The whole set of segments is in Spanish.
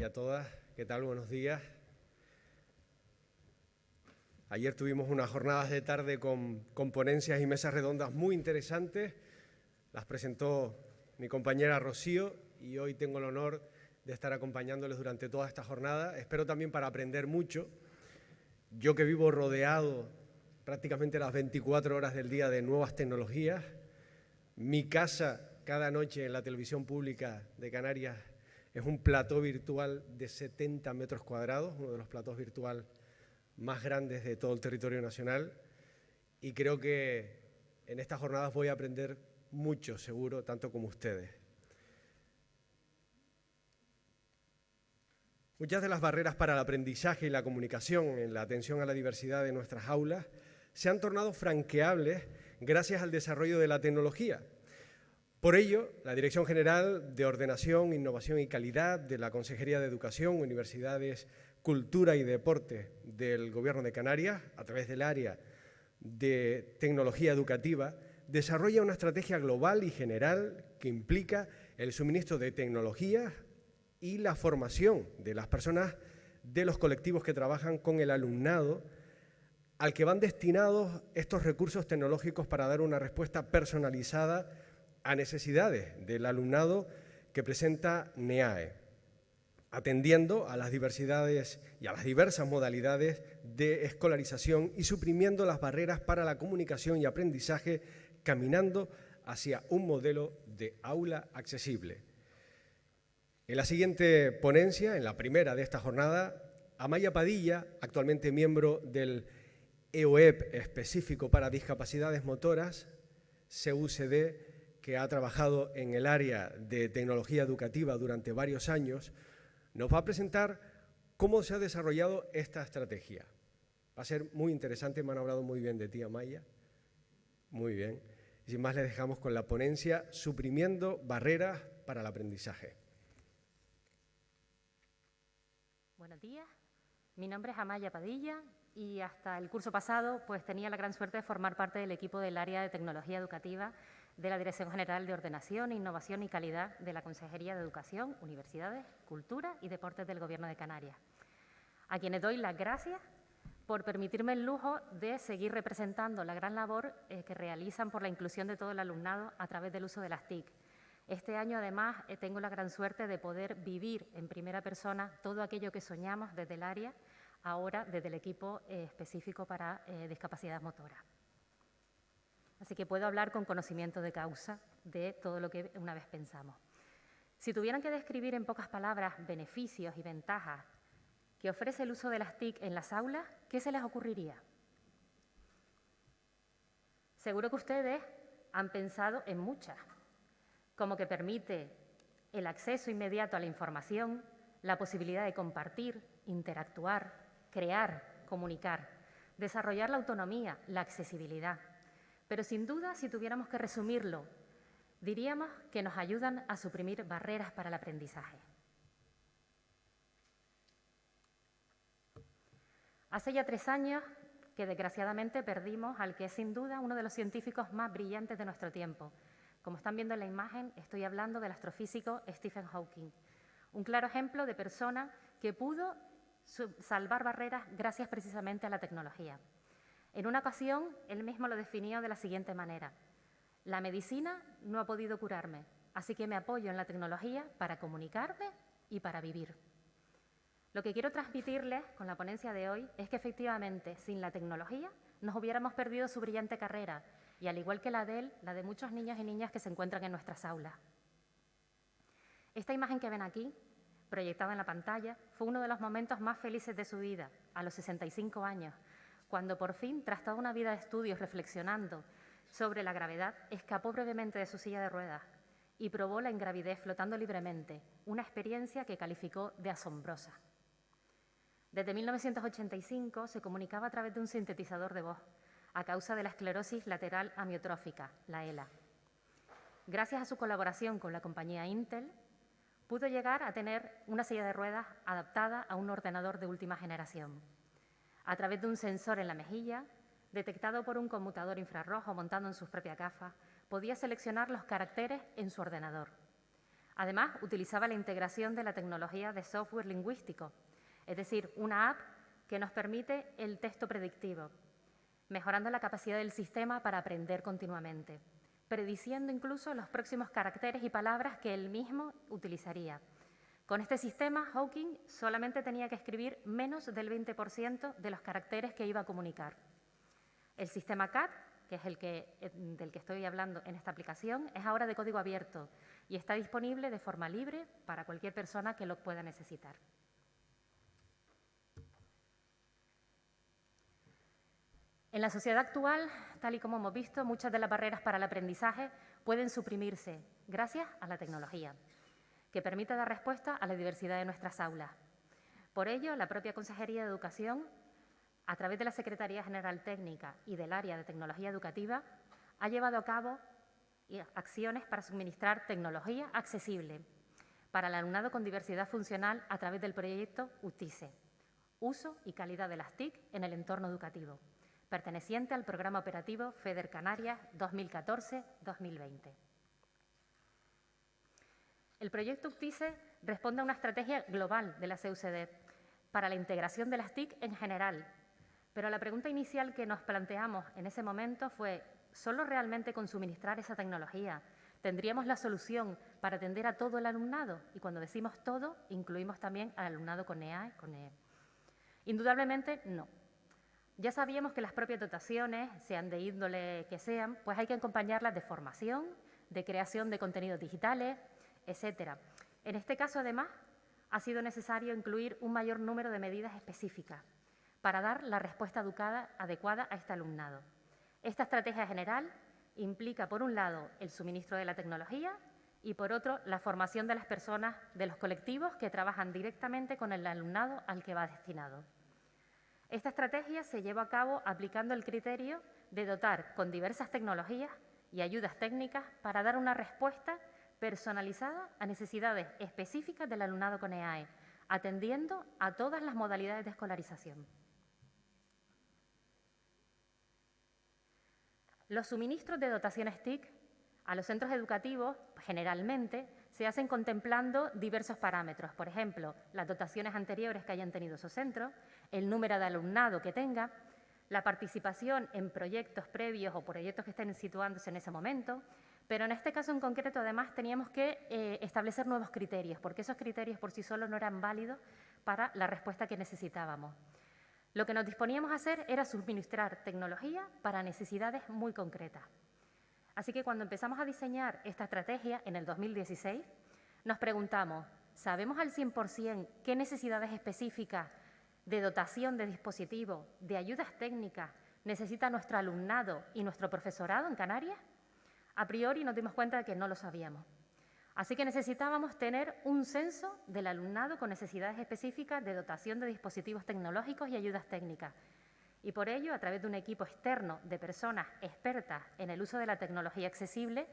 y a todas. ¿Qué tal? Buenos días. Ayer tuvimos unas jornadas de tarde con, con, ponencias y mesas redondas muy interesantes. Las presentó mi compañera Rocío y hoy tengo el honor de estar acompañándoles durante toda esta jornada. Espero también para aprender mucho. Yo que vivo rodeado prácticamente las 24 horas del día de nuevas tecnologías, mi casa cada noche en la televisión pública de Canarias es un plató virtual de 70 metros cuadrados, uno de los platós virtuales más grandes de todo el territorio nacional. Y creo que en estas jornadas voy a aprender mucho, seguro, tanto como ustedes. Muchas de las barreras para el aprendizaje y la comunicación en la atención a la diversidad de nuestras aulas se han tornado franqueables gracias al desarrollo de la tecnología por ello, la Dirección General de Ordenación, Innovación y Calidad de la Consejería de Educación, Universidades, Cultura y Deporte del Gobierno de Canarias, a través del área de tecnología educativa, desarrolla una estrategia global y general que implica el suministro de tecnologías y la formación de las personas de los colectivos que trabajan con el alumnado al que van destinados estos recursos tecnológicos para dar una respuesta personalizada a necesidades del alumnado que presenta NEAE, atendiendo a las diversidades y a las diversas modalidades de escolarización y suprimiendo las barreras para la comunicación y aprendizaje, caminando hacia un modelo de aula accesible. En la siguiente ponencia, en la primera de esta jornada, Amaya Padilla, actualmente miembro del EOEP específico para discapacidades motoras, CUCD, que ha trabajado en el área de tecnología educativa durante varios años, nos va a presentar cómo se ha desarrollado esta estrategia. Va a ser muy interesante, me han hablado muy bien de ti, Amaya. Muy bien. Sin más, le dejamos con la ponencia Suprimiendo barreras para el aprendizaje. Buenos días. Mi nombre es Amaya Padilla y hasta el curso pasado pues tenía la gran suerte de formar parte del equipo del área de tecnología educativa de la Dirección General de Ordenación, Innovación y Calidad de la Consejería de Educación, Universidades, Cultura y Deportes del Gobierno de Canarias, a quienes doy las gracias por permitirme el lujo de seguir representando la gran labor eh, que realizan por la inclusión de todo el alumnado a través del uso de las TIC. Este año, además, eh, tengo la gran suerte de poder vivir en primera persona todo aquello que soñamos desde el área, ahora desde el equipo eh, específico para discapacidad motora. Así que puedo hablar con conocimiento de causa de todo lo que una vez pensamos. Si tuvieran que describir en pocas palabras beneficios y ventajas que ofrece el uso de las TIC en las aulas, ¿qué se les ocurriría? Seguro que ustedes han pensado en muchas, como que permite el acceso inmediato a la información, la posibilidad de compartir, interactuar, crear, comunicar, desarrollar la autonomía, la accesibilidad, pero sin duda, si tuviéramos que resumirlo, diríamos que nos ayudan a suprimir barreras para el aprendizaje. Hace ya tres años que desgraciadamente perdimos al que es sin duda uno de los científicos más brillantes de nuestro tiempo. Como están viendo en la imagen, estoy hablando del astrofísico Stephen Hawking, un claro ejemplo de persona que pudo salvar barreras gracias precisamente a la tecnología. En una ocasión, él mismo lo definió de la siguiente manera. La medicina no ha podido curarme, así que me apoyo en la tecnología para comunicarme y para vivir. Lo que quiero transmitirles con la ponencia de hoy es que efectivamente, sin la tecnología, nos hubiéramos perdido su brillante carrera y al igual que la de él, la de muchos niños y niñas que se encuentran en nuestras aulas. Esta imagen que ven aquí, proyectada en la pantalla, fue uno de los momentos más felices de su vida, a los 65 años, cuando por fin, tras toda una vida de estudios reflexionando sobre la gravedad, escapó brevemente de su silla de ruedas y probó la ingravidez flotando libremente, una experiencia que calificó de asombrosa. Desde 1985 se comunicaba a través de un sintetizador de voz a causa de la esclerosis lateral amiotrófica, la ELA. Gracias a su colaboración con la compañía Intel, pudo llegar a tener una silla de ruedas adaptada a un ordenador de última generación a través de un sensor en la mejilla, detectado por un conmutador infrarrojo montado en sus propias gafas, podía seleccionar los caracteres en su ordenador. Además, utilizaba la integración de la tecnología de software lingüístico, es decir, una app que nos permite el texto predictivo, mejorando la capacidad del sistema para aprender continuamente, prediciendo incluso los próximos caracteres y palabras que él mismo utilizaría. Con este sistema, Hawking solamente tenía que escribir menos del 20% de los caracteres que iba a comunicar. El sistema CAT, que es el que, eh, del que estoy hablando en esta aplicación, es ahora de código abierto y está disponible de forma libre para cualquier persona que lo pueda necesitar. En la sociedad actual, tal y como hemos visto, muchas de las barreras para el aprendizaje pueden suprimirse gracias a la tecnología, que permite dar respuesta a la diversidad de nuestras aulas. Por ello, la propia Consejería de Educación, a través de la Secretaría General Técnica y del Área de Tecnología Educativa, ha llevado a cabo acciones para suministrar tecnología accesible para el alumnado con diversidad funcional a través del proyecto UTICE, Uso y Calidad de las TIC en el entorno educativo perteneciente al Programa Operativo FEDER Canarias 2014-2020. El proyecto UCTICE responde a una estrategia global de la CUCD para la integración de las TIC en general, pero la pregunta inicial que nos planteamos en ese momento fue, ¿solo realmente con suministrar esa tecnología tendríamos la solución para atender a todo el alumnado? Y cuando decimos todo, incluimos también al alumnado con EA con EE. Indudablemente, no. Ya sabíamos que las propias dotaciones, sean de índole que sean, pues hay que acompañarlas de formación, de creación de contenidos digitales, etcétera. En este caso, además, ha sido necesario incluir un mayor número de medidas específicas para dar la respuesta educada, adecuada a este alumnado. Esta estrategia general implica, por un lado, el suministro de la tecnología y, por otro, la formación de las personas, de los colectivos que trabajan directamente con el alumnado al que va destinado. Esta estrategia se lleva a cabo aplicando el criterio de dotar con diversas tecnologías y ayudas técnicas para dar una respuesta personalizada a necesidades específicas del alumnado con EAE, atendiendo a todas las modalidades de escolarización. Los suministros de dotaciones TIC a los centros educativos, generalmente, se hacen contemplando diversos parámetros, por ejemplo, las dotaciones anteriores que hayan tenido esos centros, el número de alumnado que tenga, la participación en proyectos previos o proyectos que estén situándose en ese momento, pero en este caso en concreto además teníamos que eh, establecer nuevos criterios, porque esos criterios por sí solos no eran válidos para la respuesta que necesitábamos. Lo que nos disponíamos a hacer era suministrar tecnología para necesidades muy concretas. Así que cuando empezamos a diseñar esta estrategia en el 2016, nos preguntamos, ¿sabemos al 100% qué necesidades específicas de dotación de dispositivos, de ayudas técnicas, necesita nuestro alumnado y nuestro profesorado en Canarias? A priori nos dimos cuenta de que no lo sabíamos. Así que necesitábamos tener un censo del alumnado con necesidades específicas de dotación de dispositivos tecnológicos y ayudas técnicas. Y por ello, a través de un equipo externo de personas expertas en el uso de la tecnología accesible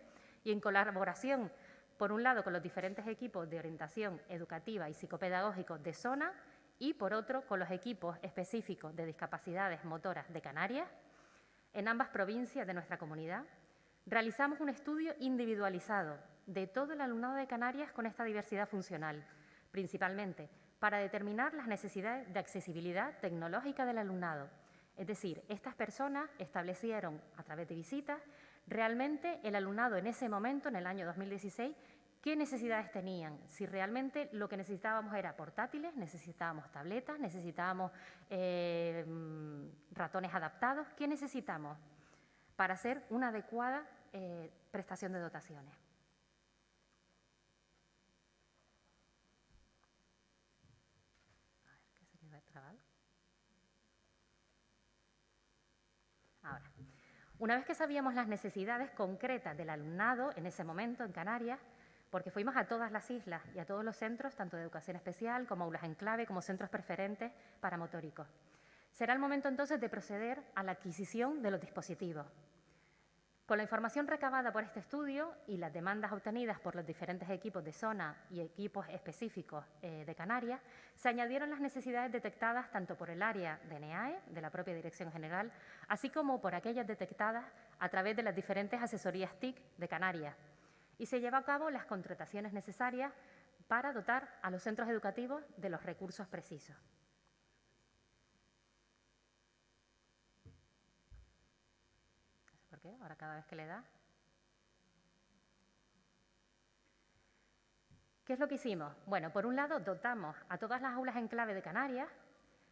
y en colaboración, por un lado, con los diferentes equipos de orientación educativa y psicopedagógicos de zona y, por otro, con los equipos específicos de discapacidades motoras de Canarias, en ambas provincias de nuestra comunidad, realizamos un estudio individualizado de todo el alumnado de Canarias con esta diversidad funcional, principalmente para determinar las necesidades de accesibilidad tecnológica del alumnado. Es decir, estas personas establecieron a través de visitas realmente el alumnado en ese momento, en el año 2016, qué necesidades tenían, si realmente lo que necesitábamos era portátiles, necesitábamos tabletas, necesitábamos eh, ratones adaptados, ¿qué necesitamos para hacer una adecuada eh, prestación de dotaciones? Ahora, una vez que sabíamos las necesidades concretas del alumnado en ese momento en Canarias, porque fuimos a todas las islas y a todos los centros, tanto de educación especial como aulas en clave, como centros preferentes para motóricos. Será el momento entonces de proceder a la adquisición de los dispositivos. Con la información recabada por este estudio y las demandas obtenidas por los diferentes equipos de zona y equipos específicos eh, de Canarias, se añadieron las necesidades detectadas tanto por el área de NEAE, de la propia Dirección General, así como por aquellas detectadas a través de las diferentes asesorías TIC de Canarias, y se lleva a cabo las contrataciones necesarias para dotar a los centros educativos de los recursos precisos. No sé por ahora cada vez que le da. ¿Qué es lo que hicimos? Bueno, por un lado, dotamos a todas las aulas en clave de Canarias.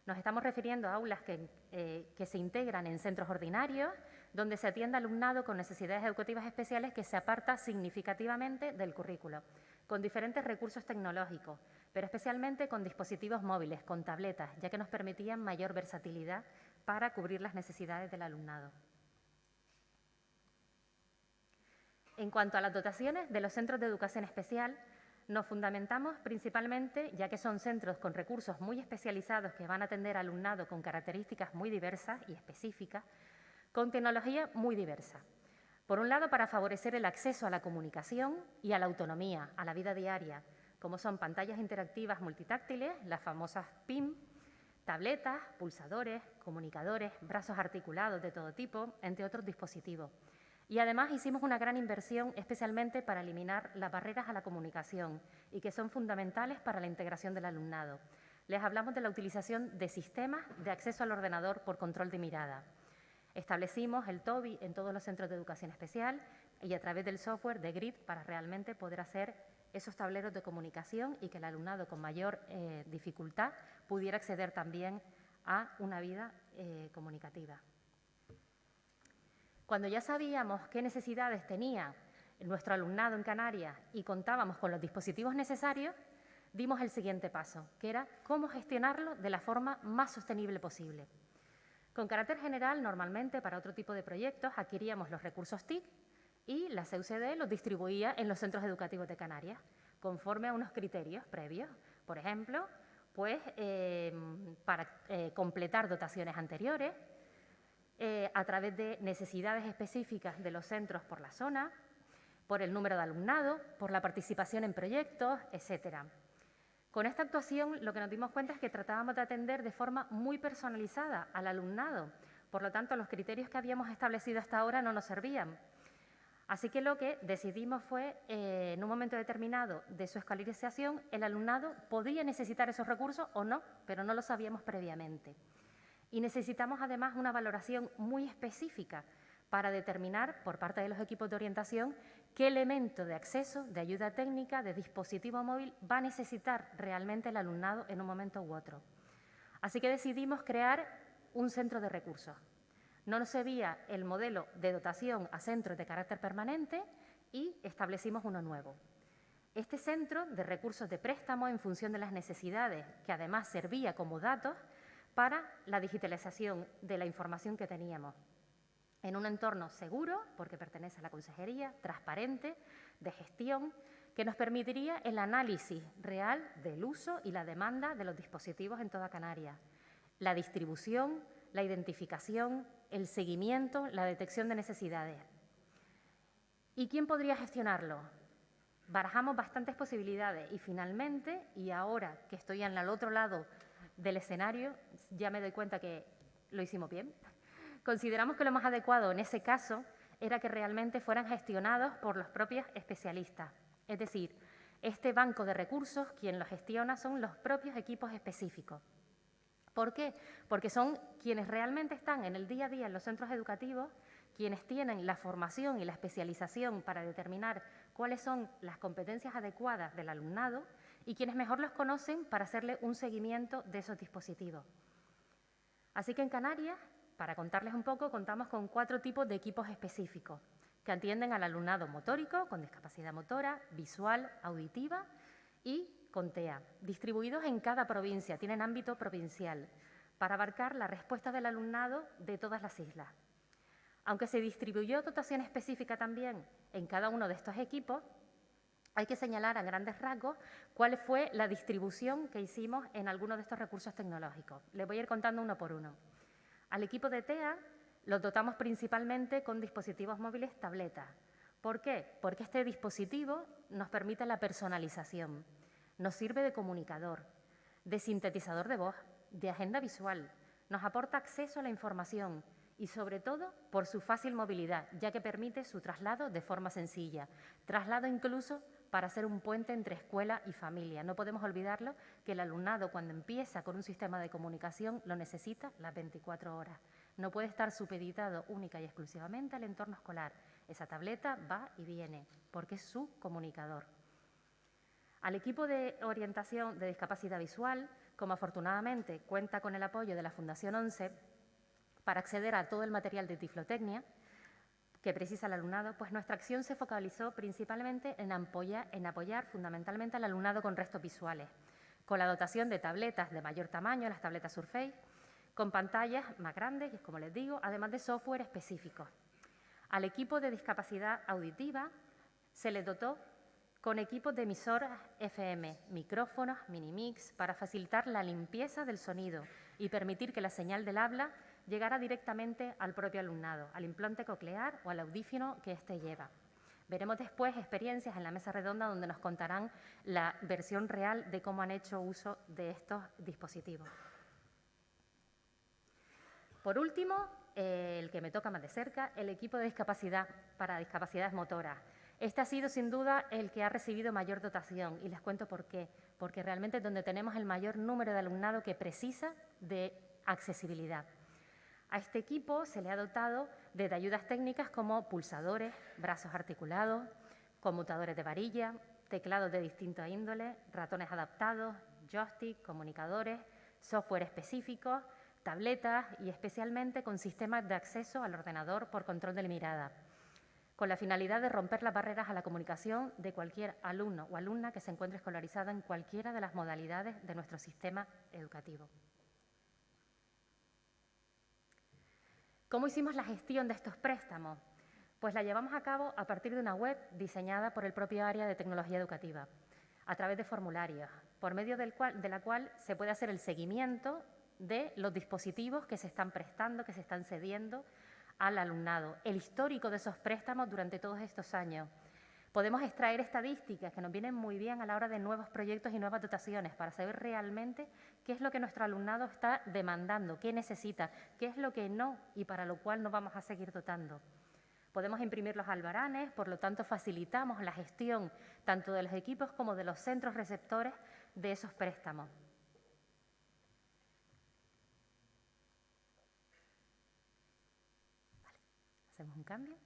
Nos estamos refiriendo a aulas que, eh, que se integran en centros ordinarios, donde se atiende alumnado con necesidades educativas especiales que se aparta significativamente del currículo, con diferentes recursos tecnológicos, pero especialmente con dispositivos móviles, con tabletas, ya que nos permitían mayor versatilidad para cubrir las necesidades del alumnado. En cuanto a las dotaciones de los centros de educación especial, nos fundamentamos principalmente, ya que son centros con recursos muy especializados que van a atender alumnado con características muy diversas y específicas, con tecnología muy diversa. Por un lado, para favorecer el acceso a la comunicación y a la autonomía, a la vida diaria, como son pantallas interactivas multitáctiles, las famosas PIM, tabletas, pulsadores, comunicadores, brazos articulados de todo tipo, entre otros dispositivos. Y además hicimos una gran inversión especialmente para eliminar las barreras a la comunicación y que son fundamentales para la integración del alumnado. Les hablamos de la utilización de sistemas de acceso al ordenador por control de mirada. Establecimos el TOBI en todos los centros de educación especial y a través del software de GRID para realmente poder hacer esos tableros de comunicación y que el alumnado con mayor eh, dificultad pudiera acceder también a una vida eh, comunicativa. Cuando ya sabíamos qué necesidades tenía nuestro alumnado en Canarias y contábamos con los dispositivos necesarios, dimos el siguiente paso, que era cómo gestionarlo de la forma más sostenible posible. Con carácter general, normalmente para otro tipo de proyectos adquiríamos los recursos TIC y la CUCD los distribuía en los centros educativos de Canarias, conforme a unos criterios previos. Por ejemplo, pues em, para eh, completar dotaciones anteriores, eh, a través de necesidades específicas de los centros por la zona, por el número de alumnado, por la participación en proyectos, etcétera. Con esta actuación lo que nos dimos cuenta es que tratábamos de atender de forma muy personalizada al alumnado. Por lo tanto, los criterios que habíamos establecido hasta ahora no nos servían. Así que lo que decidimos fue, eh, en un momento determinado de su escolarización, el alumnado podía necesitar esos recursos o no, pero no lo sabíamos previamente. Y necesitamos además una valoración muy específica para determinar, por parte de los equipos de orientación, qué elemento de acceso, de ayuda técnica, de dispositivo móvil va a necesitar realmente el alumnado en un momento u otro. Así que decidimos crear un centro de recursos. No nos servía el modelo de dotación a centros de carácter permanente y establecimos uno nuevo. Este centro de recursos de préstamo en función de las necesidades, que además servía como datos para la digitalización de la información que teníamos en un entorno seguro, porque pertenece a la consejería, transparente, de gestión, que nos permitiría el análisis real del uso y la demanda de los dispositivos en toda Canarias, la distribución, la identificación, el seguimiento, la detección de necesidades. ¿Y quién podría gestionarlo? Barajamos bastantes posibilidades y finalmente, y ahora que estoy en el otro lado del escenario, ya me doy cuenta que lo hicimos bien, Consideramos que lo más adecuado en ese caso era que realmente fueran gestionados por los propios especialistas. Es decir, este banco de recursos, quien lo gestiona son los propios equipos específicos. ¿Por qué? Porque son quienes realmente están en el día a día en los centros educativos, quienes tienen la formación y la especialización para determinar cuáles son las competencias adecuadas del alumnado y quienes mejor los conocen para hacerle un seguimiento de esos dispositivos. Así que en Canarias para contarles un poco, contamos con cuatro tipos de equipos específicos que atienden al alumnado motórico, con discapacidad motora, visual, auditiva y con TEA, distribuidos en cada provincia, tienen ámbito provincial, para abarcar la respuesta del alumnado de todas las islas. Aunque se distribuyó dotación específica también en cada uno de estos equipos, hay que señalar a grandes rasgos cuál fue la distribución que hicimos en algunos de estos recursos tecnológicos. Les voy a ir contando uno por uno. Al equipo de TEA los dotamos principalmente con dispositivos móviles tabletas. ¿Por qué? Porque este dispositivo nos permite la personalización, nos sirve de comunicador, de sintetizador de voz, de agenda visual, nos aporta acceso a la información y sobre todo por su fácil movilidad, ya que permite su traslado de forma sencilla, traslado incluso para ser un puente entre escuela y familia. No podemos olvidarlo que el alumnado cuando empieza con un sistema de comunicación lo necesita las 24 horas. No puede estar supeditado única y exclusivamente al entorno escolar. Esa tableta va y viene porque es su comunicador. Al equipo de orientación de discapacidad visual, como afortunadamente cuenta con el apoyo de la Fundación 11, para acceder a todo el material de tiflotecnia que precisa el alumnado, pues nuestra acción se focalizó principalmente en apoyar, en apoyar fundamentalmente al alumnado con restos visuales, con la dotación de tabletas de mayor tamaño, las tabletas Surface, con pantallas más grandes, como les digo, además de software específico. Al equipo de discapacidad auditiva se le dotó con equipos de emisoras FM, micrófonos, mini-mix, para facilitar la limpieza del sonido y permitir que la señal del habla llegara directamente al propio alumnado, al implante coclear o al audífono que éste lleva. Veremos después experiencias en la mesa redonda donde nos contarán la versión real de cómo han hecho uso de estos dispositivos. Por último, eh, el que me toca más de cerca, el equipo de discapacidad para discapacidades motoras. Este ha sido sin duda el que ha recibido mayor dotación y les cuento por qué. Porque realmente es donde tenemos el mayor número de alumnado que precisa de accesibilidad. A este equipo se le ha dotado de ayudas técnicas como pulsadores, brazos articulados, conmutadores de varilla, teclados de distinta índole, ratones adaptados, joystick, comunicadores, software específicos, tabletas y especialmente con sistemas de acceso al ordenador por control de la mirada, con la finalidad de romper las barreras a la comunicación de cualquier alumno o alumna que se encuentre escolarizada en cualquiera de las modalidades de nuestro sistema educativo. ¿Cómo hicimos la gestión de estos préstamos? Pues la llevamos a cabo a partir de una web diseñada por el propio área de tecnología educativa, a través de formularios, por medio de la cual se puede hacer el seguimiento de los dispositivos que se están prestando, que se están cediendo al alumnado, el histórico de esos préstamos durante todos estos años. Podemos extraer estadísticas que nos vienen muy bien a la hora de nuevos proyectos y nuevas dotaciones para saber realmente qué es lo que nuestro alumnado está demandando, qué necesita, qué es lo que no y para lo cual no vamos a seguir dotando. Podemos imprimir los albaranes, por lo tanto facilitamos la gestión tanto de los equipos como de los centros receptores de esos préstamos. Hacemos un cambio.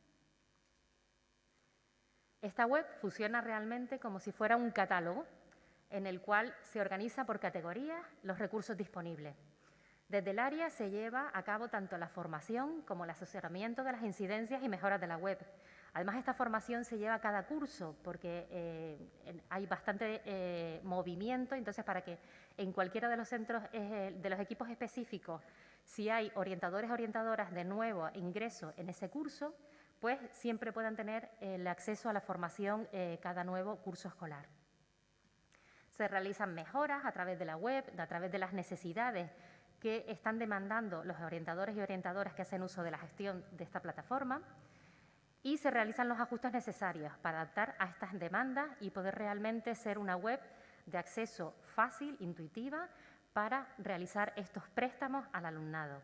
Esta web funciona realmente como si fuera un catálogo en el cual se organiza por categorías los recursos disponibles. Desde el área se lleva a cabo tanto la formación como el asesoramiento de las incidencias y mejoras de la web. Además, esta formación se lleva a cada curso porque eh, hay bastante eh, movimiento, entonces para que en cualquiera de los centros, eh, de los equipos específicos, si hay orientadores orientadoras de nuevo ingreso en ese curso, pues siempre puedan tener el acceso a la formación cada nuevo curso escolar. Se realizan mejoras a través de la web, a través de las necesidades que están demandando los orientadores y orientadoras que hacen uso de la gestión de esta plataforma y se realizan los ajustes necesarios para adaptar a estas demandas y poder realmente ser una web de acceso fácil, intuitiva, para realizar estos préstamos al alumnado.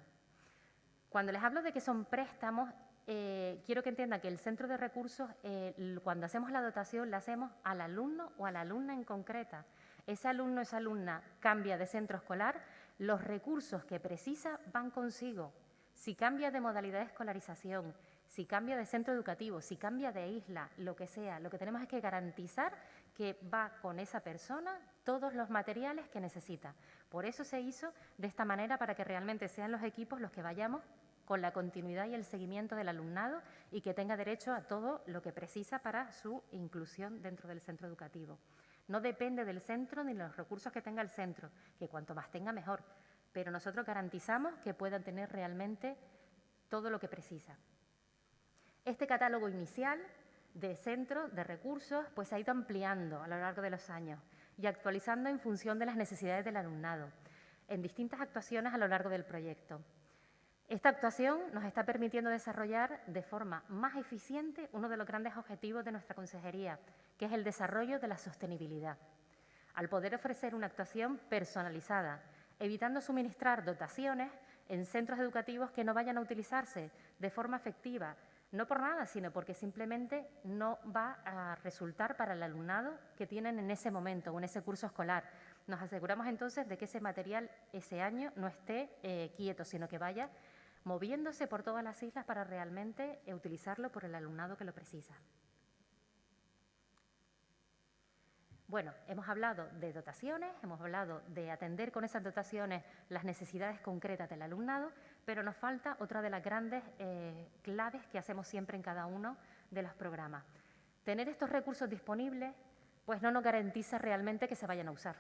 Cuando les hablo de que son préstamos, eh, quiero que entiendan que el centro de recursos, eh, cuando hacemos la dotación, la hacemos al alumno o a la alumna en concreta. Ese alumno esa alumna cambia de centro escolar, los recursos que precisa van consigo. Si cambia de modalidad de escolarización, si cambia de centro educativo, si cambia de isla, lo que sea, lo que tenemos es que garantizar que va con esa persona todos los materiales que necesita. Por eso se hizo de esta manera para que realmente sean los equipos los que vayamos con la continuidad y el seguimiento del alumnado y que tenga derecho a todo lo que precisa para su inclusión dentro del centro educativo. No depende del centro ni de los recursos que tenga el centro, que cuanto más tenga mejor, pero nosotros garantizamos que puedan tener realmente todo lo que precisa. Este catálogo inicial de centro, de recursos, pues se ha ido ampliando a lo largo de los años y actualizando en función de las necesidades del alumnado, en distintas actuaciones a lo largo del proyecto. Esta actuación nos está permitiendo desarrollar de forma más eficiente uno de los grandes objetivos de nuestra consejería, que es el desarrollo de la sostenibilidad. Al poder ofrecer una actuación personalizada, evitando suministrar dotaciones en centros educativos que no vayan a utilizarse de forma efectiva, no por nada, sino porque simplemente no va a resultar para el alumnado que tienen en ese momento o en ese curso escolar. Nos aseguramos entonces de que ese material ese año no esté eh, quieto, sino que vaya moviéndose por todas las islas para realmente eh, utilizarlo por el alumnado que lo precisa. Bueno, hemos hablado de dotaciones, hemos hablado de atender con esas dotaciones las necesidades concretas del alumnado, pero nos falta otra de las grandes eh, claves que hacemos siempre en cada uno de los programas. Tener estos recursos disponibles pues no nos garantiza realmente que se vayan a usar.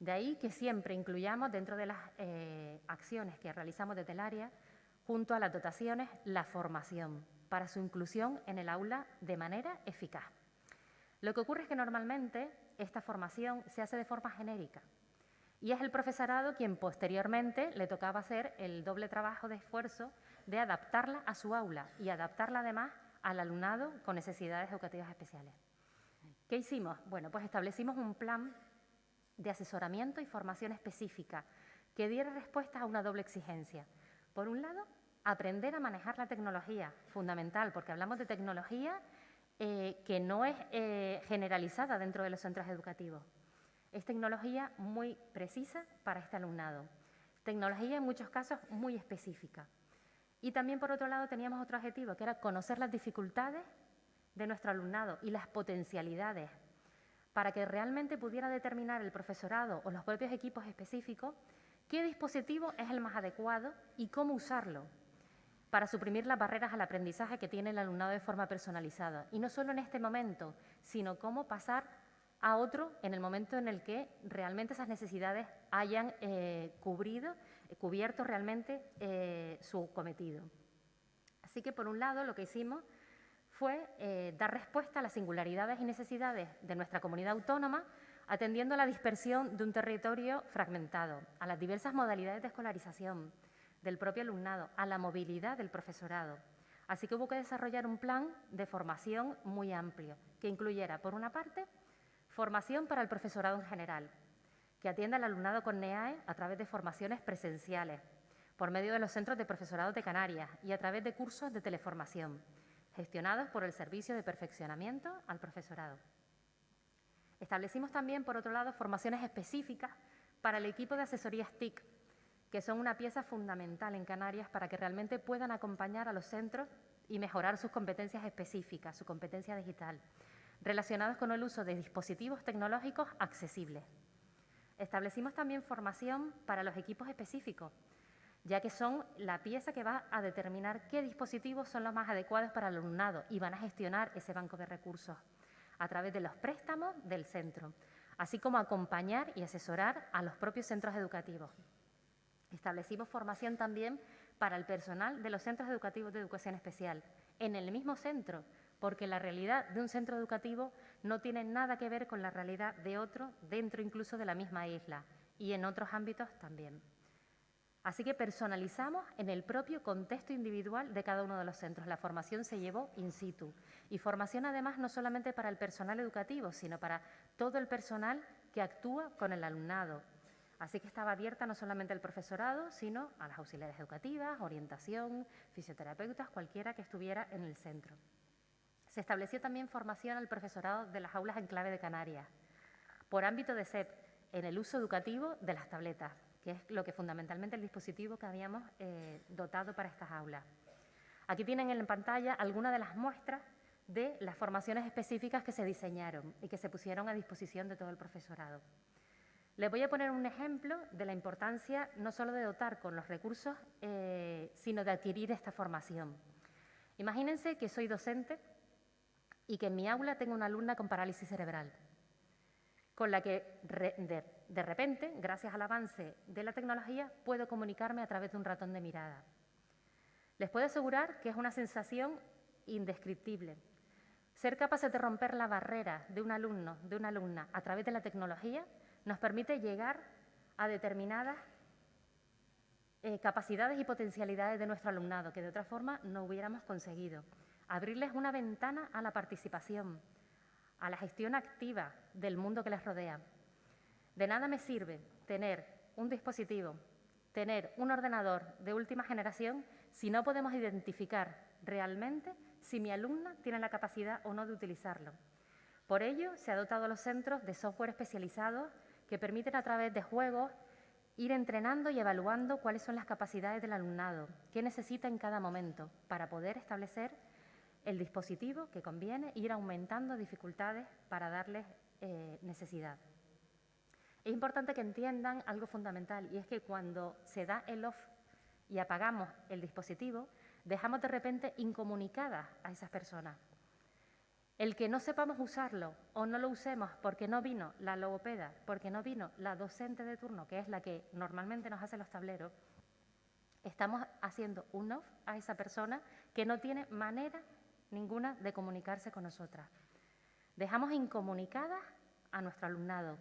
De ahí que siempre incluyamos dentro de las eh, acciones que realizamos desde el área, junto a las dotaciones, la formación para su inclusión en el aula de manera eficaz. Lo que ocurre es que normalmente esta formación se hace de forma genérica y es el profesorado quien posteriormente le tocaba hacer el doble trabajo de esfuerzo de adaptarla a su aula y adaptarla además al alumnado con necesidades educativas especiales. ¿Qué hicimos? Bueno, pues establecimos un plan de asesoramiento y formación específica que diera respuesta a una doble exigencia. Por un lado, aprender a manejar la tecnología, fundamental, porque hablamos de tecnología eh, que no es eh, generalizada dentro de los centros educativos. Es tecnología muy precisa para este alumnado. Tecnología en muchos casos muy específica. Y también, por otro lado, teníamos otro objetivo, que era conocer las dificultades de nuestro alumnado y las potencialidades para que realmente pudiera determinar el profesorado o los propios equipos específicos qué dispositivo es el más adecuado y cómo usarlo para suprimir las barreras al aprendizaje que tiene el alumnado de forma personalizada. Y no solo en este momento, sino cómo pasar a otro en el momento en el que realmente esas necesidades hayan eh, cubierto realmente eh, su cometido. Así que, por un lado, lo que hicimos fue eh, dar respuesta a las singularidades y necesidades de nuestra comunidad autónoma, atendiendo a la dispersión de un territorio fragmentado, a las diversas modalidades de escolarización, del propio alumnado, a la movilidad del profesorado. Así que hubo que desarrollar un plan de formación muy amplio, que incluyera, por una parte, formación para el profesorado en general, que atienda al alumnado con NEAE a través de formaciones presenciales, por medio de los centros de profesorado de Canarias y a través de cursos de teleformación, gestionados por el Servicio de Perfeccionamiento al Profesorado. Establecimos también, por otro lado, formaciones específicas para el equipo de asesorías TIC, que son una pieza fundamental en Canarias para que realmente puedan acompañar a los centros y mejorar sus competencias específicas, su competencia digital, relacionadas con el uso de dispositivos tecnológicos accesibles. Establecimos también formación para los equipos específicos, ya que son la pieza que va a determinar qué dispositivos son los más adecuados para el alumnado y van a gestionar ese banco de recursos a través de los préstamos del centro, así como acompañar y asesorar a los propios centros educativos. Establecimos formación también para el personal de los centros educativos de educación especial, en el mismo centro, porque la realidad de un centro educativo no tiene nada que ver con la realidad de otro, dentro incluso de la misma isla, y en otros ámbitos también. Así que personalizamos en el propio contexto individual de cada uno de los centros. La formación se llevó in situ. Y formación además no solamente para el personal educativo, sino para todo el personal que actúa con el alumnado, Así que estaba abierta no solamente al profesorado, sino a las auxiliares educativas, orientación, fisioterapeutas, cualquiera que estuviera en el centro. Se estableció también formación al profesorado de las aulas en clave de Canarias, por ámbito de SEP, en el uso educativo de las tabletas, que es lo que fundamentalmente el dispositivo que habíamos eh, dotado para estas aulas. Aquí tienen en pantalla algunas de las muestras de las formaciones específicas que se diseñaron y que se pusieron a disposición de todo el profesorado. Les voy a poner un ejemplo de la importancia no solo de dotar con los recursos, eh, sino de adquirir esta formación. Imagínense que soy docente y que en mi aula tengo una alumna con parálisis cerebral, con la que de, de repente, gracias al avance de la tecnología, puedo comunicarme a través de un ratón de mirada. Les puedo asegurar que es una sensación indescriptible. Ser capaces de romper la barrera de un alumno, de una alumna, a través de la tecnología, nos permite llegar a determinadas eh, capacidades y potencialidades de nuestro alumnado que de otra forma no hubiéramos conseguido. Abrirles una ventana a la participación, a la gestión activa del mundo que les rodea. De nada me sirve tener un dispositivo tener un ordenador de última generación si no podemos identificar realmente si mi alumna tiene la capacidad o no de utilizarlo. Por ello, se ha dotado a los centros de software especializados que permiten a través de juegos ir entrenando y evaluando cuáles son las capacidades del alumnado, qué necesita en cada momento para poder establecer el dispositivo que conviene e ir aumentando dificultades para darles eh, necesidad. Es importante que entiendan algo fundamental y es que cuando se da el off y apagamos el dispositivo, dejamos de repente incomunicadas a esas personas. El que no sepamos usarlo o no lo usemos porque no vino la logopeda, porque no vino la docente de turno, que es la que normalmente nos hace los tableros, estamos haciendo un off a esa persona que no tiene manera ninguna de comunicarse con nosotras. Dejamos incomunicadas a nuestro alumnado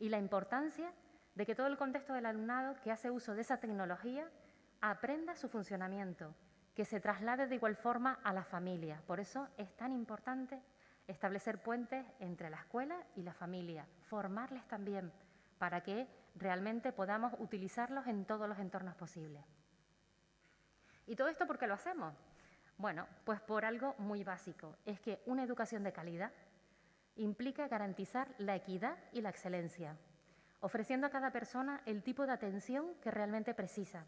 y la importancia de que todo el contexto del alumnado que hace uso de esa tecnología aprenda su funcionamiento, que se traslade de igual forma a la familia. Por eso es tan importante establecer puentes entre la escuela y la familia, formarles también para que realmente podamos utilizarlos en todos los entornos posibles. ¿Y todo esto por qué lo hacemos? Bueno, pues por algo muy básico, es que una educación de calidad implica garantizar la equidad y la excelencia, ofreciendo a cada persona el tipo de atención que realmente precisa.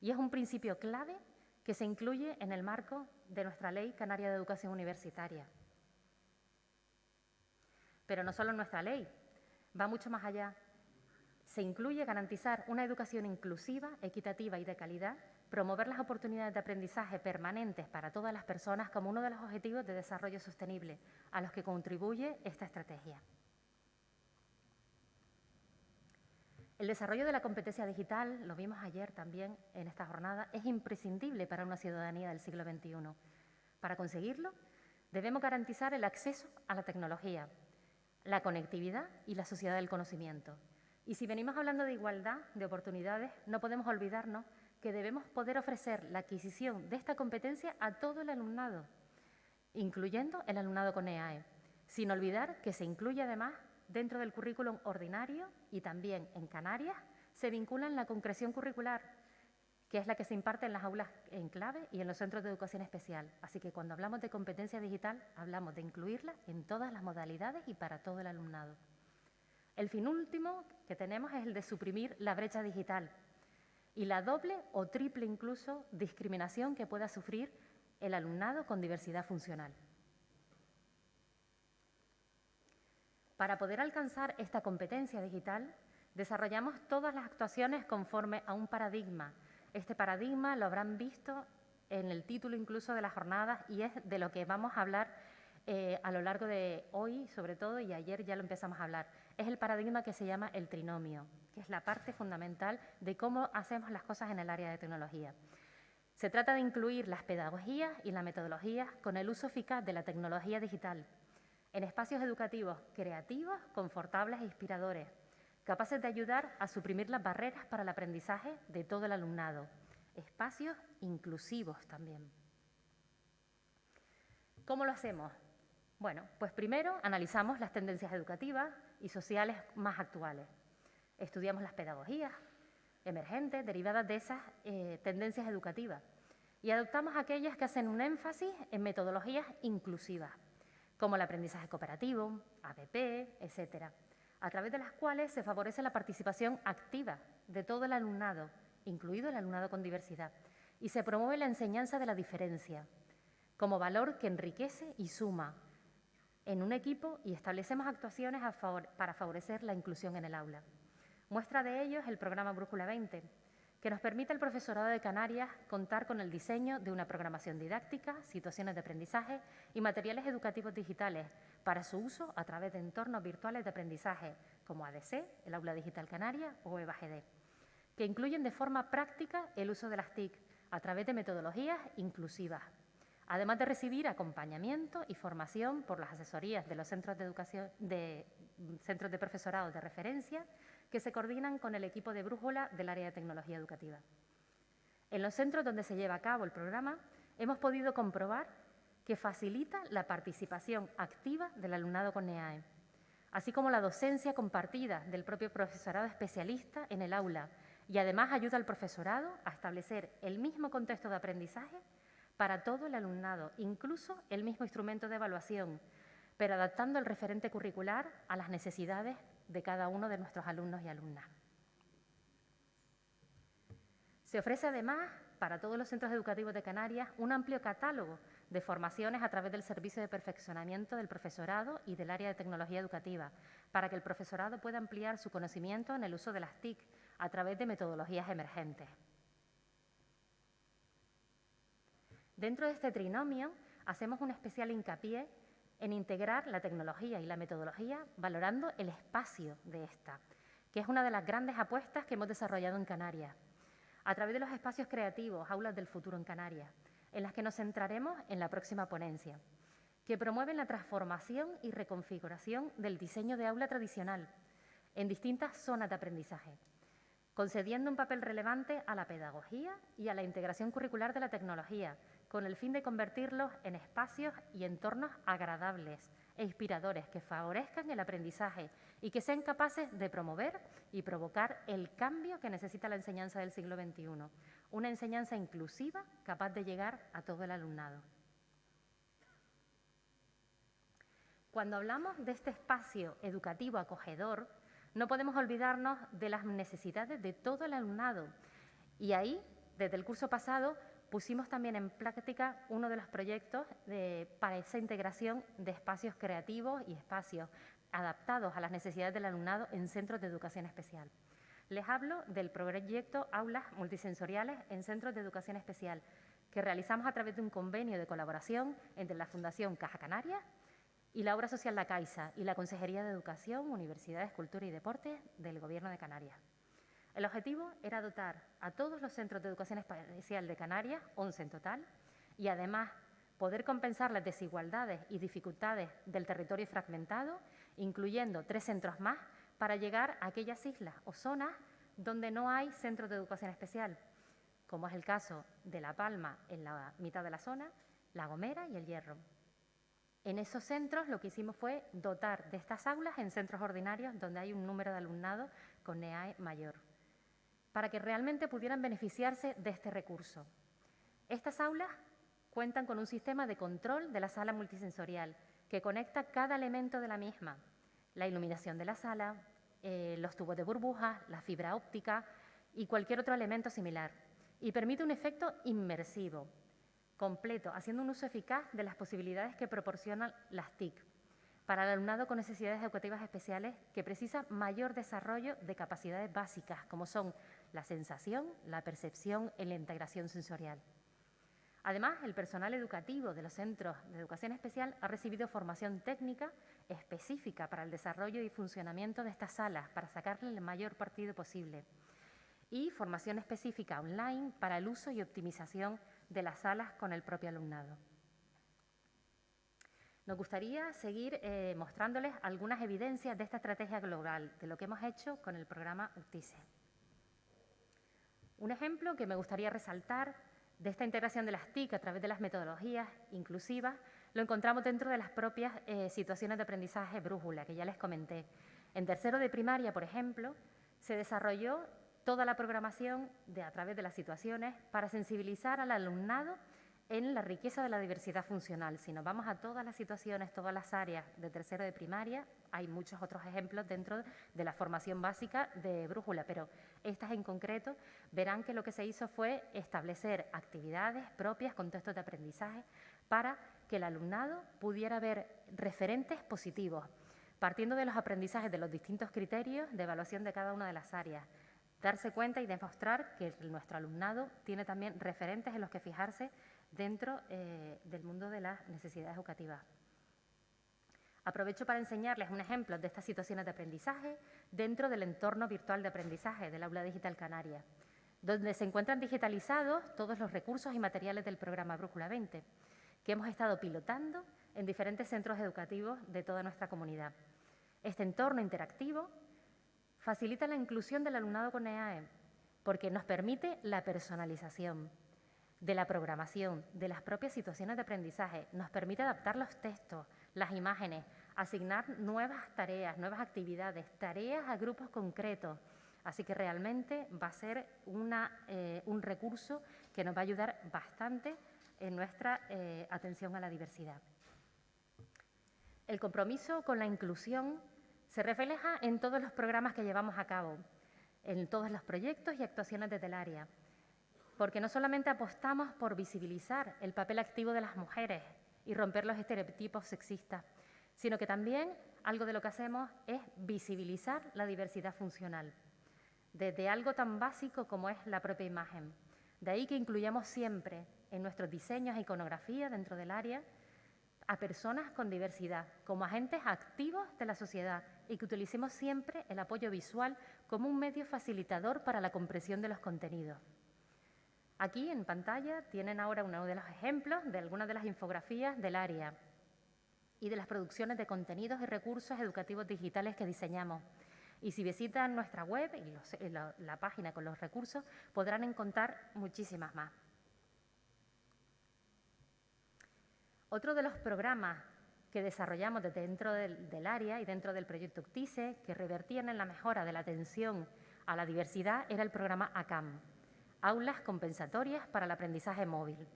Y es un principio clave que se incluye en el marco de nuestra Ley Canaria de Educación Universitaria. Pero no solo en nuestra ley, va mucho más allá. Se incluye garantizar una educación inclusiva, equitativa y de calidad, promover las oportunidades de aprendizaje permanentes para todas las personas como uno de los objetivos de desarrollo sostenible a los que contribuye esta estrategia. El desarrollo de la competencia digital, lo vimos ayer también en esta jornada, es imprescindible para una ciudadanía del siglo XXI. Para conseguirlo, debemos garantizar el acceso a la tecnología, la conectividad y la sociedad del conocimiento. Y si venimos hablando de igualdad de oportunidades, no podemos olvidarnos que debemos poder ofrecer la adquisición de esta competencia a todo el alumnado, incluyendo el alumnado con EAE, sin olvidar que se incluye además dentro del currículum ordinario y también en Canarias se vincula en la concreción curricular, que es la que se imparte en las aulas en clave y en los centros de educación especial. Así que cuando hablamos de competencia digital, hablamos de incluirla en todas las modalidades y para todo el alumnado. El fin último que tenemos es el de suprimir la brecha digital y la doble o triple incluso discriminación que pueda sufrir el alumnado con diversidad funcional. Para poder alcanzar esta competencia digital, desarrollamos todas las actuaciones conforme a un paradigma. Este paradigma lo habrán visto en el título incluso de las jornadas y es de lo que vamos a hablar eh, a lo largo de hoy, sobre todo, y ayer ya lo empezamos a hablar. Es el paradigma que se llama el trinomio, que es la parte fundamental de cómo hacemos las cosas en el área de tecnología. Se trata de incluir las pedagogías y la metodología con el uso eficaz de la tecnología digital en espacios educativos creativos, confortables e inspiradores, capaces de ayudar a suprimir las barreras para el aprendizaje de todo el alumnado, espacios inclusivos también. ¿Cómo lo hacemos? Bueno, pues primero analizamos las tendencias educativas y sociales más actuales. Estudiamos las pedagogías emergentes derivadas de esas eh, tendencias educativas y adoptamos aquellas que hacen un énfasis en metodologías inclusivas como el aprendizaje cooperativo, APP, etcétera, a través de las cuales se favorece la participación activa de todo el alumnado, incluido el alumnado con diversidad, y se promueve la enseñanza de la diferencia, como valor que enriquece y suma en un equipo y establecemos actuaciones para favorecer la inclusión en el aula. Muestra de ello es el programa Brújula 20, que nos permite al profesorado de Canarias contar con el diseño de una programación didáctica, situaciones de aprendizaje y materiales educativos digitales para su uso a través de entornos virtuales de aprendizaje como ADC, el Aula Digital Canaria o EVAGD, que incluyen de forma práctica el uso de las TIC a través de metodologías inclusivas, además de recibir acompañamiento y formación por las asesorías de los centros de educación de centros de profesorado de referencia que se coordinan con el equipo de Brújula del área de tecnología educativa. En los centros donde se lleva a cabo el programa, hemos podido comprobar que facilita la participación activa del alumnado con EAE, así como la docencia compartida del propio profesorado especialista en el aula y además ayuda al profesorado a establecer el mismo contexto de aprendizaje para todo el alumnado, incluso el mismo instrumento de evaluación, pero adaptando el referente curricular a las necesidades de cada uno de nuestros alumnos y alumnas. Se ofrece además para todos los centros educativos de Canarias un amplio catálogo de formaciones a través del Servicio de Perfeccionamiento del Profesorado y del área de tecnología educativa, para que el profesorado pueda ampliar su conocimiento en el uso de las TIC a través de metodologías emergentes. Dentro de este trinomio hacemos un especial hincapié en integrar la tecnología y la metodología valorando el espacio de esta, que es una de las grandes apuestas que hemos desarrollado en Canarias, a través de los espacios creativos, aulas del futuro en Canarias, en las que nos centraremos en la próxima ponencia, que promueven la transformación y reconfiguración del diseño de aula tradicional en distintas zonas de aprendizaje, concediendo un papel relevante a la pedagogía y a la integración curricular de la tecnología, con el fin de convertirlos en espacios y entornos agradables e inspiradores que favorezcan el aprendizaje y que sean capaces de promover y provocar el cambio que necesita la enseñanza del siglo XXI, una enseñanza inclusiva capaz de llegar a todo el alumnado. Cuando hablamos de este espacio educativo acogedor, no podemos olvidarnos de las necesidades de todo el alumnado. Y ahí, desde el curso pasado, pusimos también en práctica uno de los proyectos para esa integración de espacios creativos y espacios adaptados a las necesidades del alumnado en centros de educación especial. Les hablo del proyecto Aulas Multisensoriales en Centros de Educación Especial, que realizamos a través de un convenio de colaboración entre la Fundación Caja Canaria y la Obra Social La Caixa y la Consejería de Educación, Universidades, Cultura y Deportes del Gobierno de Canarias. El objetivo era dotar a todos los centros de educación especial de Canarias, 11 en total, y además poder compensar las desigualdades y dificultades del territorio fragmentado, incluyendo tres centros más, para llegar a aquellas islas o zonas donde no hay centros de educación especial, como es el caso de La Palma en la mitad de la zona, La Gomera y El Hierro. En esos centros lo que hicimos fue dotar de estas aulas en centros ordinarios donde hay un número de alumnado con NEAE mayor, para que realmente pudieran beneficiarse de este recurso. Estas aulas cuentan con un sistema de control de la sala multisensorial que conecta cada elemento de la misma, la iluminación de la sala, eh, los tubos de burbujas, la fibra óptica y cualquier otro elemento similar, y permite un efecto inmersivo, completo, haciendo un uso eficaz de las posibilidades que proporcionan las TIC para el alumnado con necesidades educativas especiales que precisa mayor desarrollo de capacidades básicas, como son la sensación, la percepción y la integración sensorial. Además, el personal educativo de los centros de educación especial ha recibido formación técnica específica para el desarrollo y funcionamiento de estas salas, para sacarle el mayor partido posible, y formación específica online para el uso y optimización de las salas con el propio alumnado. Nos gustaría seguir eh, mostrándoles algunas evidencias de esta estrategia global, de lo que hemos hecho con el programa UTICE. Un ejemplo que me gustaría resaltar de esta integración de las TIC a través de las metodologías inclusivas lo encontramos dentro de las propias eh, situaciones de aprendizaje brújula, que ya les comenté. En tercero de primaria, por ejemplo, se desarrolló toda la programación de, a través de las situaciones para sensibilizar al alumnado en la riqueza de la diversidad funcional. Si nos vamos a todas las situaciones, todas las áreas de tercero de primaria, hay muchos otros ejemplos dentro de la formación básica de brújula, pero estas en concreto verán que lo que se hizo fue establecer actividades propias, contextos de aprendizaje, para que el alumnado pudiera ver referentes positivos, partiendo de los aprendizajes de los distintos criterios de evaluación de cada una de las áreas darse cuenta y demostrar que nuestro alumnado tiene también referentes en los que fijarse dentro eh, del mundo de las necesidades educativas. Aprovecho para enseñarles un ejemplo de estas situaciones de aprendizaje dentro del entorno virtual de aprendizaje del Aula Digital Canaria, donde se encuentran digitalizados todos los recursos y materiales del programa Brújula 20, que hemos estado pilotando en diferentes centros educativos de toda nuestra comunidad. Este entorno interactivo facilita la inclusión del alumnado con EAE porque nos permite la personalización de la programación, de las propias situaciones de aprendizaje, nos permite adaptar los textos, las imágenes, asignar nuevas tareas, nuevas actividades, tareas a grupos concretos, Así que realmente va a ser eh, un recurso que nos va a ayudar bastante en nuestra eh, atención a la diversidad. El compromiso con la inclusión se refleja en todos los programas que llevamos a cabo, en todos los proyectos y actuaciones desde el área, porque no solamente apostamos por visibilizar el papel activo de las mujeres y romper los estereotipos sexistas, sino que también algo de lo que hacemos es visibilizar la diversidad funcional, desde algo tan básico como es la propia imagen. De ahí que incluyamos siempre en nuestros diseños e iconografía dentro del área a personas con diversidad como agentes activos de la sociedad y que utilicemos siempre el apoyo visual como un medio facilitador para la comprensión de los contenidos. Aquí en pantalla tienen ahora uno de los ejemplos de algunas de las infografías del área y de las producciones de contenidos y recursos educativos digitales que diseñamos. Y si visitan nuestra web y la, página con los recursos, podrán encontrar muchísimas más. Otro de los programas que desarrollamos desde dentro del, del, área y dentro del proyecto UCTISE, que revertían en la mejora de la atención a la diversidad, era el programa ACAM, Aulas Compensatorias para el Aprendizaje Móvil.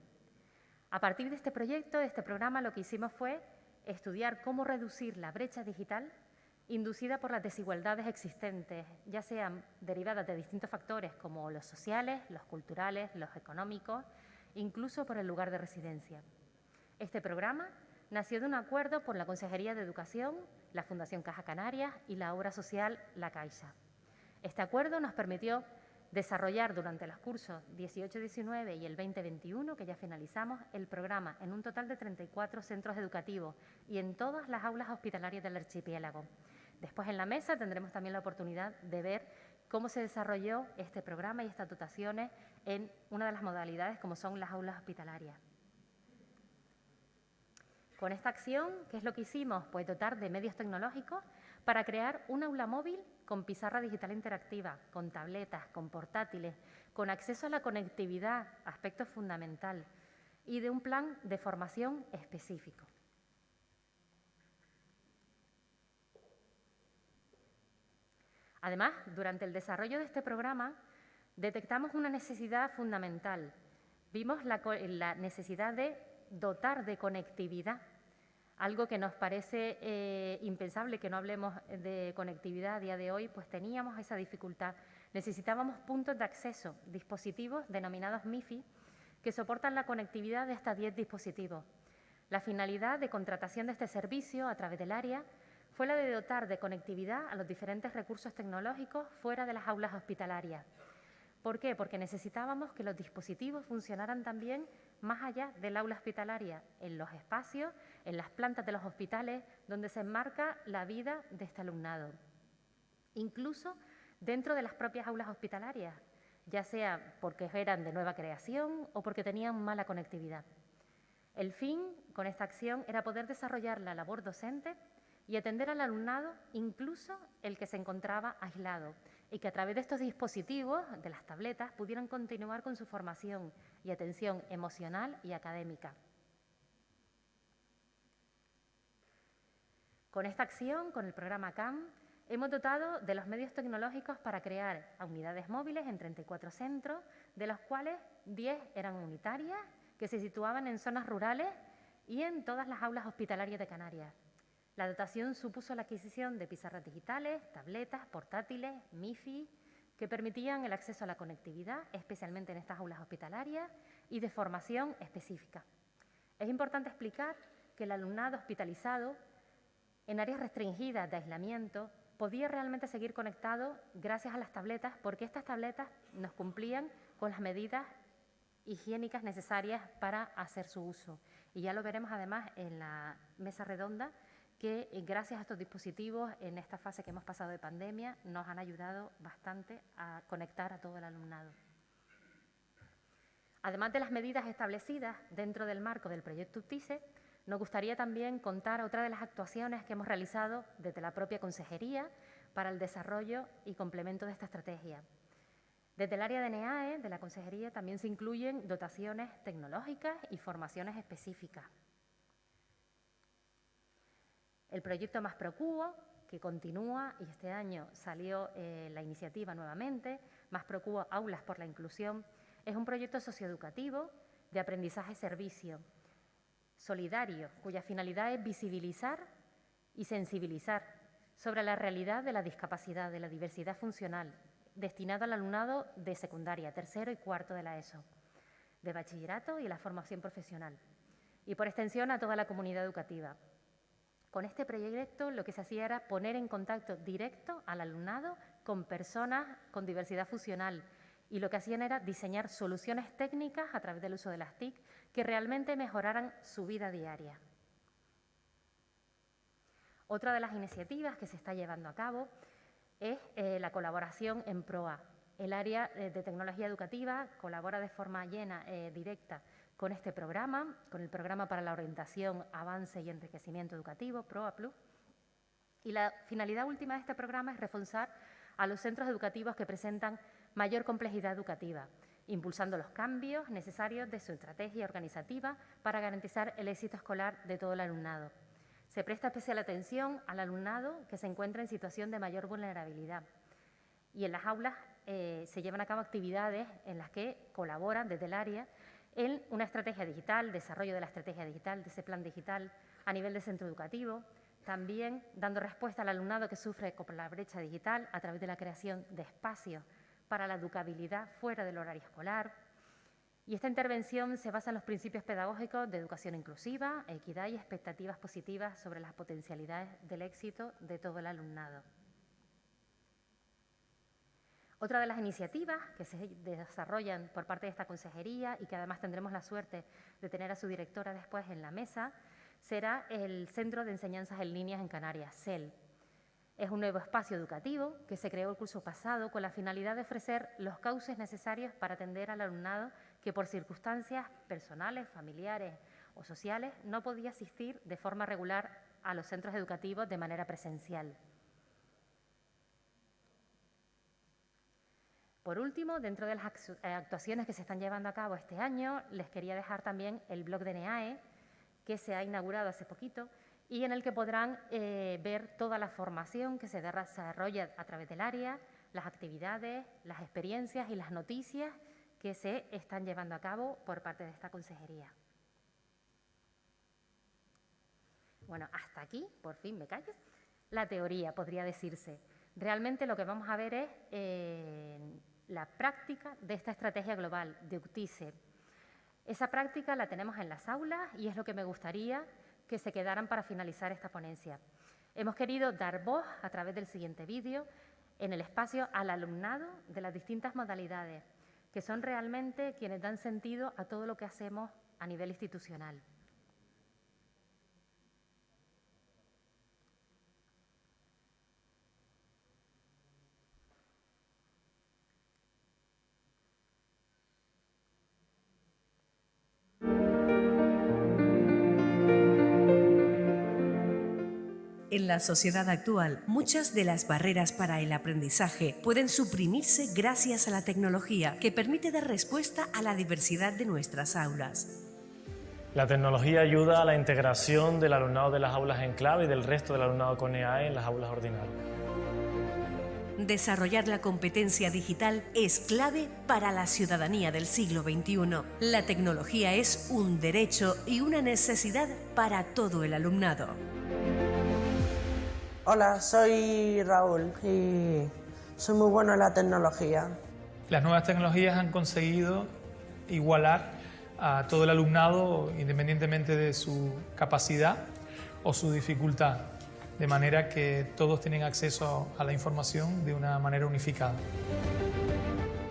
A partir de este proyecto, de este programa, lo que hicimos fue estudiar cómo reducir la brecha digital inducida por las desigualdades existentes, ya sean derivadas de distintos factores como los sociales, los culturales, los económicos, incluso por el lugar de residencia. Este programa nació de un acuerdo por la Consejería de Educación, la Fundación Caja Canarias y la obra social La Caixa. Este acuerdo nos permitió desarrollar durante los cursos 18-19 y el 2021, que ya finalizamos, el programa en un total de 34 centros educativos y en todas las aulas hospitalarias del archipiélago. Después en la mesa tendremos también la oportunidad de ver cómo se desarrolló este programa y estas dotaciones en una de las modalidades como son las aulas hospitalarias. Con esta acción, ¿qué es lo que hicimos? Pues dotar de medios tecnológicos para crear un aula móvil con pizarra digital interactiva, con tabletas, con portátiles, con acceso a la conectividad, aspecto fundamental, y de un plan de formación específico. Además, durante el desarrollo de este programa, detectamos una necesidad fundamental. Vimos la, la necesidad de dotar de conectividad algo que nos parece eh, impensable que no hablemos de conectividad a día de hoy, pues teníamos esa dificultad. Necesitábamos puntos de acceso, dispositivos denominados MIFI, que soportan la conectividad de hasta 10 dispositivos. La finalidad de contratación de este servicio a través del área fue la de dotar de conectividad a los diferentes recursos tecnológicos fuera de las aulas hospitalarias. ¿Por qué? Porque necesitábamos que los dispositivos funcionaran también más allá del aula hospitalaria, en los espacios, en las plantas de los hospitales, donde se enmarca la vida de este alumnado. Incluso dentro de las propias aulas hospitalarias, ya sea porque eran de nueva creación o porque tenían mala conectividad. El fin con esta acción era poder desarrollar la labor docente y atender al alumnado, incluso el que se encontraba aislado, y que a través de estos dispositivos, de las tabletas, pudieran continuar con su formación y atención emocional y académica. Con esta acción, con el programa CAM, hemos dotado de los medios tecnológicos para crear unidades móviles en 34 centros, de los cuales 10 eran unitarias, que se situaban en zonas rurales y en todas las aulas hospitalarias de Canarias. La dotación supuso la adquisición de pizarras digitales, tabletas, portátiles, MIFI, que permitían el acceso a la conectividad, especialmente en estas aulas hospitalarias, y de formación específica. Es importante explicar que el alumnado hospitalizado en áreas restringidas de aislamiento podía realmente seguir conectado gracias a las tabletas, porque estas tabletas nos cumplían con las medidas higiénicas necesarias para hacer su uso. Y ya lo veremos además en la mesa redonda que eh, gracias a estos dispositivos en esta fase que hemos pasado de pandemia nos han ayudado bastante a conectar a todo el alumnado. Además de las medidas establecidas dentro del marco del proyecto UTICE, nos gustaría también contar otra de las actuaciones que hemos realizado desde la propia Consejería para el desarrollo y complemento de esta estrategia. Desde el área de NEAE, de la Consejería, también se incluyen dotaciones tecnológicas y formaciones específicas el proyecto Más Procubo, que continúa y este año salió eh, la iniciativa nuevamente, Más Procuo Aulas por la Inclusión. Es un proyecto socioeducativo de aprendizaje-servicio solidario, cuya finalidad es visibilizar y sensibilizar sobre la realidad de la discapacidad, de la diversidad funcional, destinado al alumnado de secundaria, tercero y cuarto de la ESO, de bachillerato y la formación profesional, y por extensión a toda la comunidad educativa. Con este proyecto lo que se hacía era poner en contacto directo al alumnado con personas con diversidad funcional y lo que hacían era diseñar soluciones técnicas a través del uso de las TIC que realmente mejoraran su vida diaria. Otra de las iniciativas que se está llevando a cabo es eh, la colaboración en PROA. El área eh, de tecnología educativa colabora de forma llena, eh, directa, con este programa, con el Programa para la Orientación, Avance y Enriquecimiento Educativo, PROA Plus. Y la finalidad última de este programa es reforzar a los centros educativos que presentan mayor complejidad educativa, impulsando los cambios necesarios de su estrategia organizativa para garantizar el éxito escolar de todo el alumnado. Se presta especial atención al alumnado que se encuentra en situación de mayor vulnerabilidad. Y en las aulas eh, se llevan a cabo actividades en las que colaboran desde el área en una estrategia digital, desarrollo de la estrategia digital, de ese plan digital a nivel de centro educativo, también dando respuesta al alumnado que sufre con la brecha digital a través de la creación de espacios para la educabilidad fuera del horario escolar, y esta intervención se basa en los principios pedagógicos de educación inclusiva, equidad y expectativas positivas sobre las potencialidades del éxito de todo el alumnado. Otra de las iniciativas que se desarrollan por parte de esta consejería y que además tendremos la suerte de tener a su directora después en la mesa será el Centro de Enseñanzas en Líneas en Canarias, CEL. Es un nuevo espacio educativo que se creó el curso pasado con la finalidad de ofrecer los cauces necesarios para atender al alumnado que por circunstancias personales, familiares o sociales no podía asistir de forma regular a los centros educativos de manera presencial. Por último, dentro de las eh, actuaciones que se están llevando a cabo este año, les quería dejar también el blog de NEAE, que se ha inaugurado hace poquito y en el que podrán eh, ver toda la formación que se desarrolla a través del área, las actividades, las experiencias y las noticias que se están llevando a cabo por parte de esta consejería. Bueno, hasta aquí, por fin me callo. La teoría, podría decirse. Realmente lo que vamos a ver es eh, la práctica de esta estrategia global de UCTICE. Esa práctica la tenemos en las aulas y es lo que me gustaría que se quedaran para finalizar esta ponencia. Hemos querido dar voz a través del siguiente vídeo en el espacio al alumnado de las distintas modalidades que son realmente quienes dan sentido a todo lo que hacemos a nivel institucional. En la sociedad actual, muchas de las barreras para el aprendizaje pueden suprimirse gracias a la tecnología que permite dar respuesta a la diversidad de nuestras aulas. La tecnología ayuda a la integración del alumnado de las aulas en clave y del resto del alumnado con EAE en las aulas ordinarias. Desarrollar la competencia digital es clave para la ciudadanía del siglo XXI. La tecnología es un derecho y una necesidad para todo el alumnado. Hola, soy Raúl y soy muy bueno en la tecnología. Las nuevas tecnologías han conseguido igualar a todo el alumnado independientemente de su capacidad o su dificultad, de manera que todos tienen acceso a la información de una manera unificada.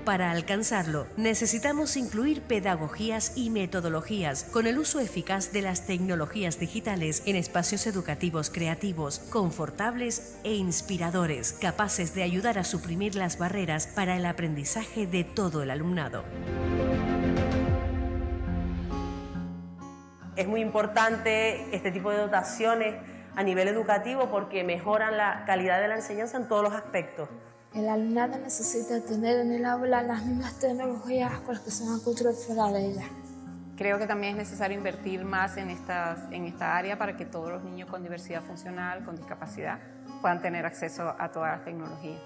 Para alcanzarlo, necesitamos incluir pedagogías y metodologías con el uso eficaz de las tecnologías digitales en espacios educativos creativos, confortables e inspiradores, capaces de ayudar a suprimir las barreras para el aprendizaje de todo el alumnado. Es muy importante este tipo de dotaciones a nivel educativo porque mejoran la calidad de la enseñanza en todos los aspectos. El alumnado necesita tener en el aula las mismas tecnologías con las que se van a construir fuera de ella. Creo que también es necesario invertir más en, estas, en esta área para que todos los niños con diversidad funcional, con discapacidad, puedan tener acceso a todas las tecnologías.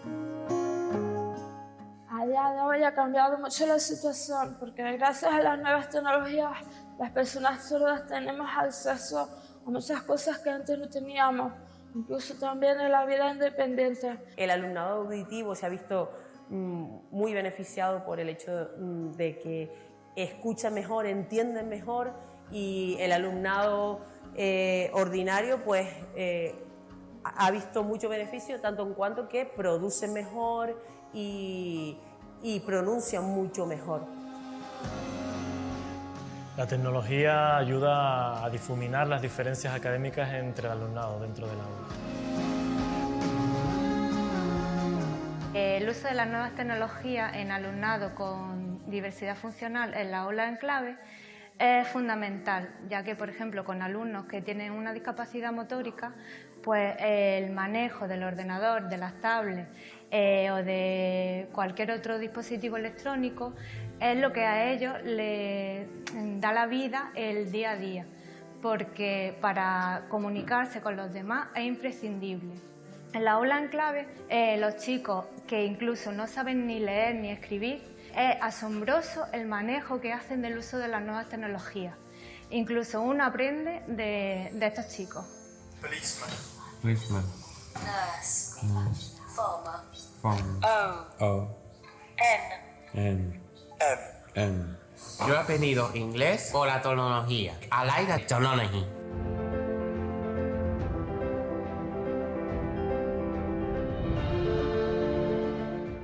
A día de hoy ha cambiado mucho la situación porque gracias a las nuevas tecnologías las personas sordas tenemos acceso a muchas cosas que antes no teníamos, incluso también en la vida independiente. El alumnado auditivo se ha visto mm, muy beneficiado por el hecho mm, de que escucha mejor, entiende mejor y el alumnado eh, ordinario pues eh, ha visto mucho beneficio tanto en cuanto que produce mejor y, y pronuncia mucho mejor. La tecnología ayuda a difuminar las diferencias académicas entre el alumnado dentro del aula. El uso de las nuevas tecnologías en alumnado con diversidad funcional en la aula en clave es fundamental, ya que, por ejemplo, con alumnos que tienen una discapacidad motórica, pues el manejo del ordenador, de las tablets eh, o de cualquier otro dispositivo electrónico es lo que a ellos les da la vida el día a día, porque para comunicarse con los demás es imprescindible. En la aula en clave, eh, los chicos que incluso no saben ni leer ni escribir, es asombroso el manejo que hacen del uso de las nuevas tecnologías. Incluso uno aprende de, de estos chicos. Policeman. Policeman. Nurse. Nurse. O. O. N. N. M. N. Yo he aprendido inglés por la tecnología. I like the technology.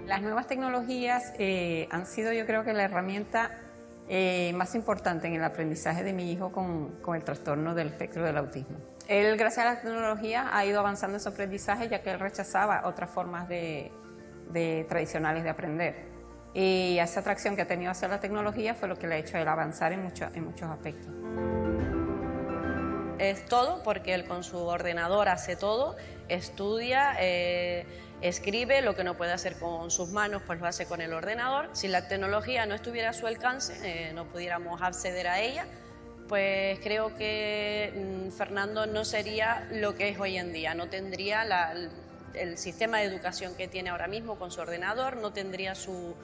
Las nuevas tecnologías eh, han sido yo creo que la herramienta eh, más importante en el aprendizaje de mi hijo con, con, el trastorno del espectro del autismo. Él, gracias a la tecnología, ha ido avanzando en su aprendizaje ya que él rechazaba otras formas de, de tradicionales de aprender. Y esa atracción que ha tenido hacia la tecnología fue lo que le ha hecho él avanzar en, mucho, en muchos aspectos. Es todo porque él con su ordenador hace todo, estudia, eh, escribe, lo que no puede hacer con sus manos, pues lo hace con el ordenador. Si la tecnología no estuviera a su alcance, eh, no pudiéramos acceder a ella, pues creo que mmm, Fernando no sería lo que es hoy en día, no tendría la, el sistema de educación que tiene ahora mismo con su ordenador, no tendría su,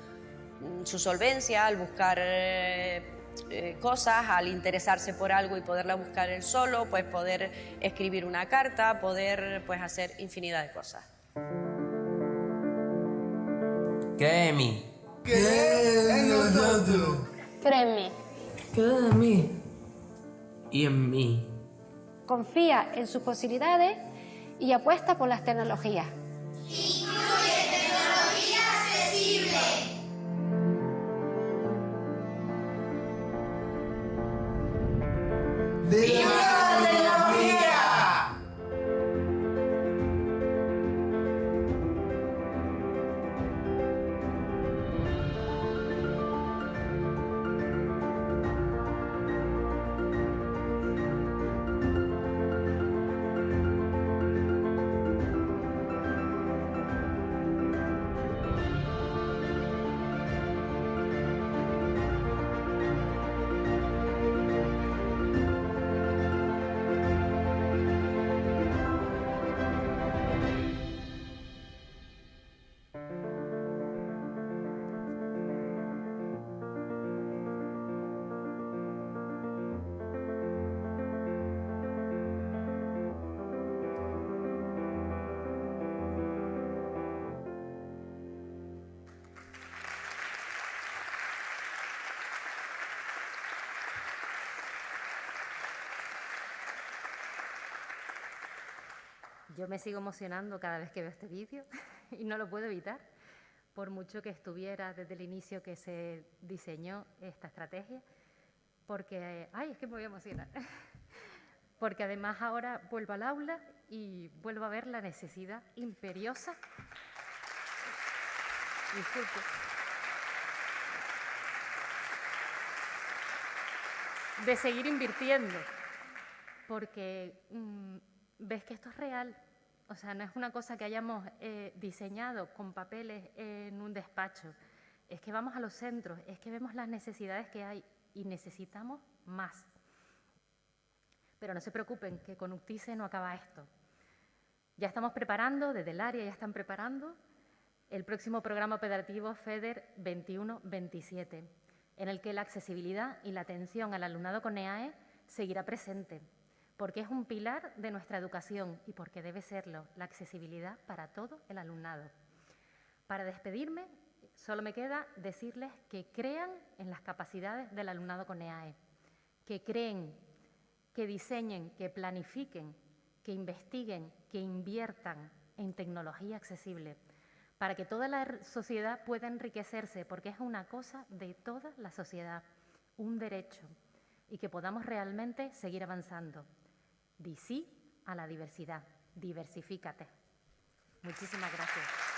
su solvencia al buscar eh, eh, cosas, al interesarse por algo y poderla buscar él solo, pues poder escribir una carta, poder pues hacer infinidad de cosas. Cree en mí. Cree en nosotros. Cree en mí. Cree en mí. Y en mí. Confía en sus posibilidades y apuesta por las tecnologías. Yo me sigo emocionando cada vez que veo este vídeo y no lo puedo evitar, por mucho que estuviera desde el inicio que se diseñó esta estrategia, porque, ay, es que me voy a emocionar, porque además ahora vuelvo al aula y vuelvo a ver la necesidad imperiosa, disculpe, de seguir invirtiendo, porque mmm, ves que esto es real. O sea, no es una cosa que hayamos eh, diseñado con papeles en un despacho. Es que vamos a los centros, es que vemos las necesidades que hay y necesitamos más. Pero no se preocupen, que con UCTICE no acaba esto. Ya estamos preparando, desde el área ya están preparando, el próximo programa operativo FEDER 21-27, en el que la accesibilidad y la atención al alumnado con EAE seguirá presente, porque es un pilar de nuestra educación y porque debe serlo, la accesibilidad para todo el alumnado. Para despedirme, solo me queda decirles que crean en las capacidades del alumnado con EAE, que creen, que diseñen, que planifiquen, que investiguen, que inviertan en tecnología accesible, para que toda la sociedad pueda enriquecerse, porque es una cosa de toda la sociedad, un derecho, y que podamos realmente seguir avanzando. Di sí a la diversidad, diversifícate. Muchísimas gracias.